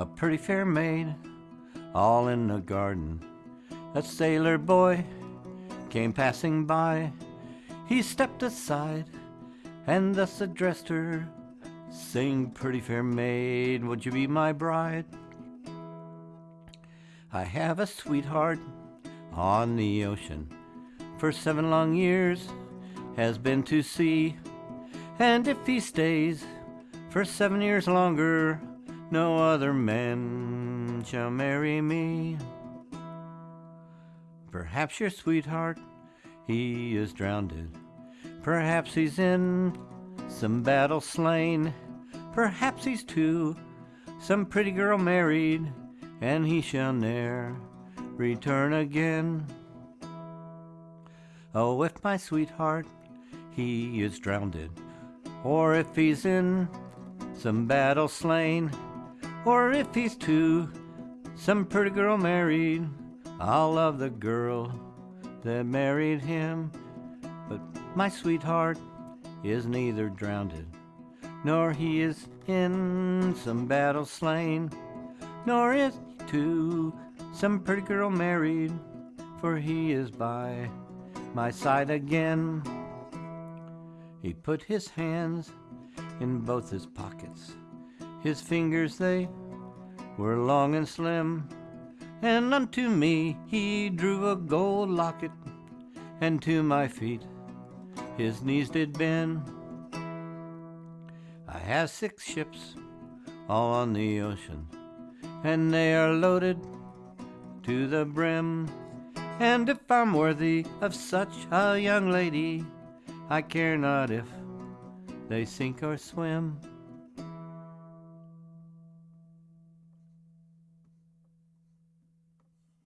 a pretty fair maid, all in the garden. A sailor boy came passing by. He stepped aside and thus addressed her, saying, Pretty fair maid, would you be my bride? I have a sweetheart on the ocean for seven long years, has been to sea, and if he stays for seven years longer, no other man shall marry me. Perhaps your sweetheart, he is drowned. Perhaps he's in some battle slain. Perhaps he's to some pretty girl married, and he shall ne'er return again. Oh, if my sweetheart, he is drowned, or if he's in some battle slain, or if he's to some pretty girl married, I'll love the girl that married him. But my sweetheart is neither drowned, nor he is in some battle slain, nor is to some pretty girl married, for he is by my side again. He put his hands in both his pockets. His fingers they were long and slim, and unto me he drew a gold locket, and to my feet his knees did bend. I have six ships all on the ocean, and they are loaded to the brim. And if I'm worthy of such a young lady, I care not if they sink or swim.